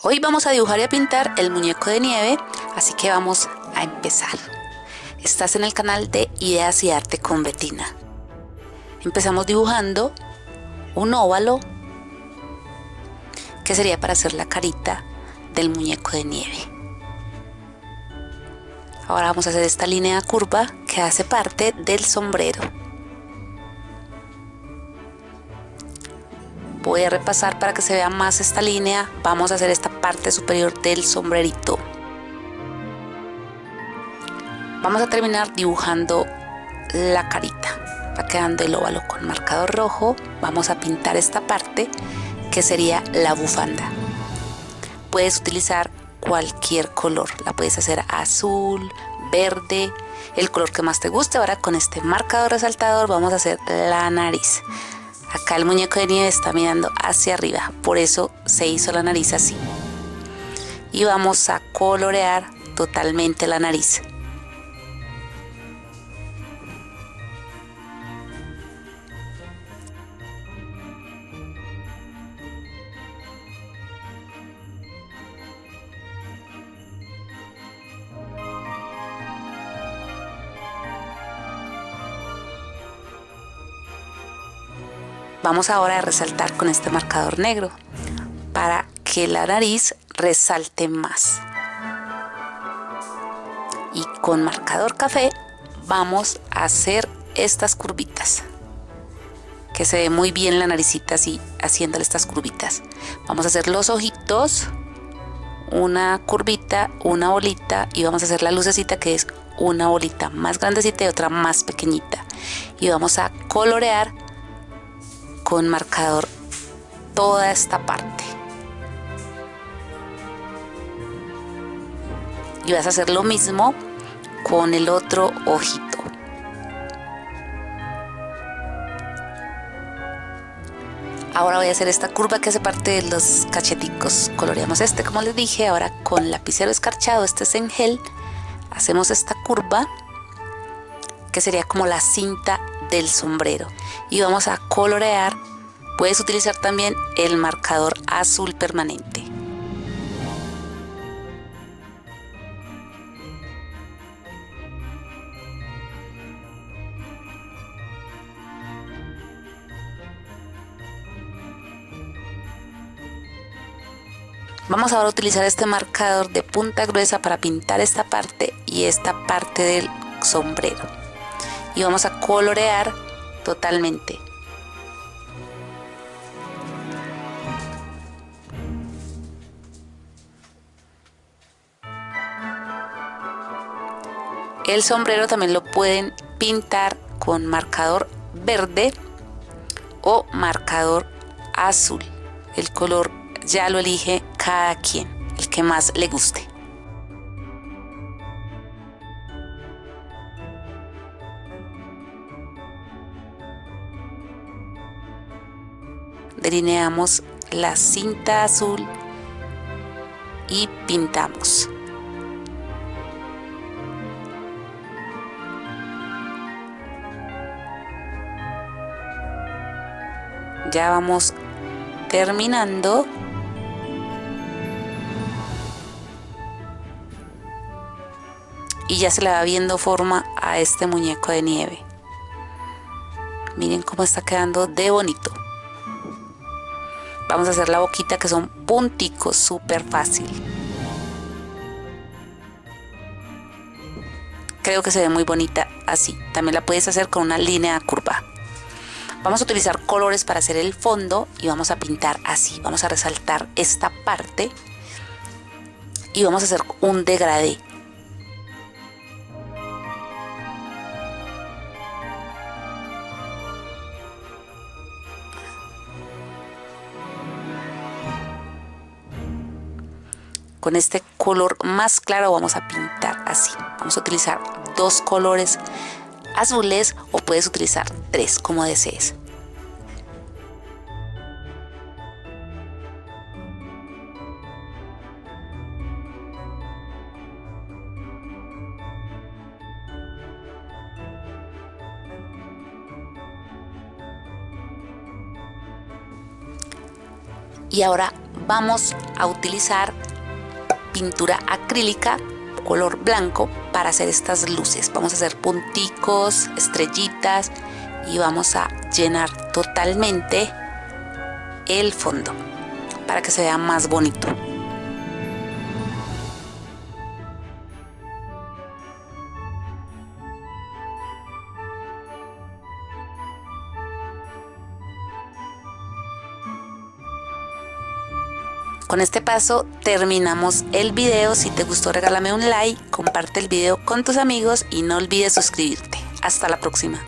Hoy vamos a dibujar y a pintar el muñeco de nieve, así que vamos a empezar. Estás en el canal de Ideas y Arte con Betina. Empezamos dibujando un óvalo que sería para hacer la carita del muñeco de nieve. Ahora vamos a hacer esta línea curva que hace parte del sombrero. Voy a repasar para que se vea más esta línea. Vamos a hacer esta parte superior del sombrerito. Vamos a terminar dibujando la carita. Va quedando el óvalo con marcador rojo. Vamos a pintar esta parte que sería la bufanda. Puedes utilizar cualquier color. La puedes hacer azul verde el color que más te guste. Ahora con este marcador resaltador vamos a hacer la nariz Acá el muñeco de nieve está mirando hacia arriba, por eso se hizo la nariz así. Y vamos a colorear totalmente la nariz. Vamos ahora a resaltar con este marcador negro para que la nariz resalte más. Y con marcador café vamos a hacer estas curvitas. Que se ve muy bien la naricita así, haciéndole estas curvitas. Vamos a hacer los ojitos, una curvita, una bolita y vamos a hacer la lucecita que es una bolita más grandecita y otra más pequeñita. Y vamos a colorear con marcador toda esta parte. Y vas a hacer lo mismo con el otro ojito. Ahora voy a hacer esta curva que hace parte de los cacheticos. Coloreamos este, como les dije, ahora con lapicero escarchado, este es en gel. Hacemos esta curva que sería como la cinta del sombrero. Y vamos a colorear. Puedes utilizar también el marcador azul permanente. Vamos ahora a utilizar este marcador de punta gruesa para pintar esta parte y esta parte del sombrero y vamos a colorear totalmente. El sombrero también lo pueden pintar con marcador verde o marcador azul. El color ya lo elige cada quien, el que más le guste. Delineamos la cinta azul y pintamos. Ya vamos terminando. Y ya se le va viendo forma a este muñeco de nieve. Miren cómo está quedando de bonito. Vamos a hacer la boquita que son punticos, súper fácil. Creo que se ve muy bonita así. También la puedes hacer con una línea curva. Vamos a utilizar colores para hacer el fondo y vamos a pintar así. Vamos a resaltar esta parte y vamos a hacer un degradé. Con este color más claro vamos a pintar así. Vamos a utilizar dos colores azules o puedes utilizar tres como desees. Y ahora vamos a utilizar pintura acrílica color blanco para hacer estas luces. Vamos a hacer punticos, estrellitas y vamos a llenar totalmente el fondo para que se vea más bonito. Con este paso terminamos el video. Si te gustó regálame un like, comparte el video con tus amigos y no olvides suscribirte. Hasta la próxima.